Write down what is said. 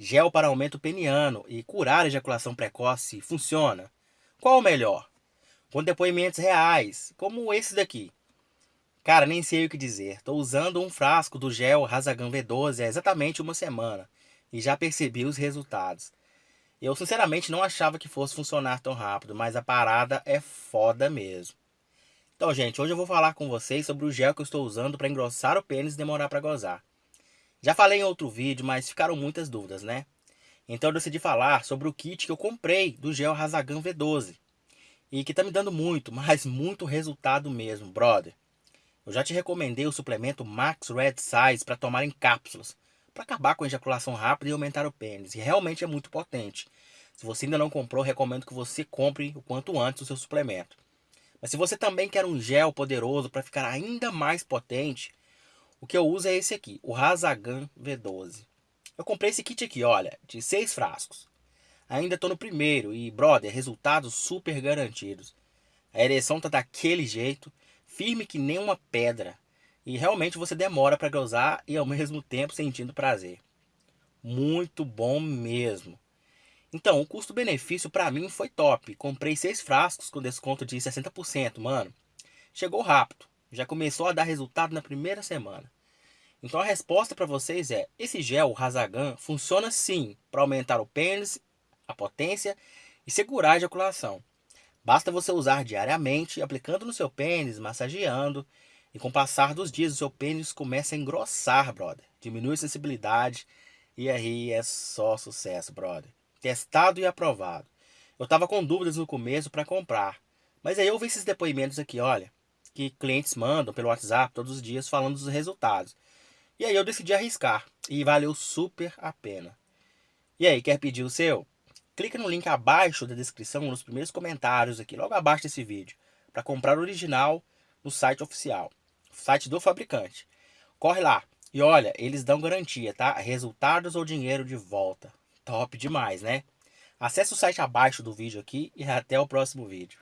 Gel para aumento peniano e curar ejaculação precoce funciona? Qual o melhor? Com depoimentos reais, como esse daqui. Cara, nem sei o que dizer. Estou usando um frasco do gel Razagan V12 há exatamente uma semana e já percebi os resultados. Eu sinceramente não achava que fosse funcionar tão rápido, mas a parada é foda mesmo. Então, gente, hoje eu vou falar com vocês sobre o gel que eu estou usando para engrossar o pênis e demorar para gozar. Já falei em outro vídeo, mas ficaram muitas dúvidas, né? Então eu decidi falar sobre o kit que eu comprei do gel Razagan V12. E que tá me dando muito, mas muito resultado mesmo, brother. Eu já te recomendei o suplemento Max Red Size para tomar em cápsulas, para acabar com a ejaculação rápida e aumentar o pênis. E realmente é muito potente. Se você ainda não comprou, recomendo que você compre o quanto antes o seu suplemento. Mas se você também quer um gel poderoso para ficar ainda mais potente, o que eu uso é esse aqui, o Razagan V12. Eu comprei esse kit aqui, olha, de seis frascos. Ainda estou no primeiro e, brother, resultados super garantidos. A ereção tá daquele jeito, firme que nem uma pedra. E realmente você demora para gozar e ao mesmo tempo sentindo prazer. Muito bom mesmo. Então, o custo-benefício para mim foi top. Comprei seis frascos com desconto de 60%, mano. Chegou rápido. Já começou a dar resultado na primeira semana. Então a resposta para vocês é: esse gel Razagan funciona sim para aumentar o pênis, a potência e segurar a ejaculação. Basta você usar diariamente, aplicando no seu pênis, massageando, e com o passar dos dias o seu pênis começa a engrossar, brother. Diminui a sensibilidade e aí é só sucesso, brother. Testado e aprovado. Eu tava com dúvidas no começo para comprar, mas aí eu vi esses depoimentos aqui, olha que clientes mandam pelo WhatsApp todos os dias falando dos resultados. E aí eu decidi arriscar e valeu super a pena. E aí, quer pedir o seu? Clica no link abaixo da descrição, nos primeiros comentários aqui, logo abaixo desse vídeo, para comprar o original no site oficial, site do fabricante. Corre lá e olha, eles dão garantia, tá? Resultados ou dinheiro de volta. Top demais, né? Acesse o site abaixo do vídeo aqui e até o próximo vídeo.